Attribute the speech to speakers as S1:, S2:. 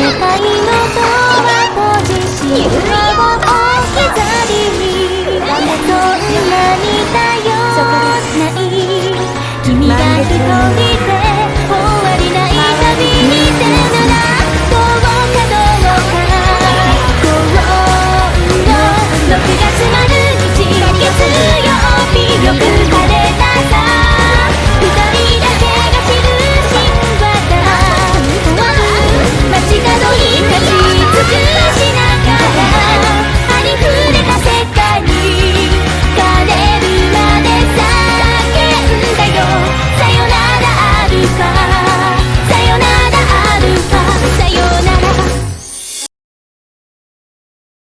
S1: 界のド閉じし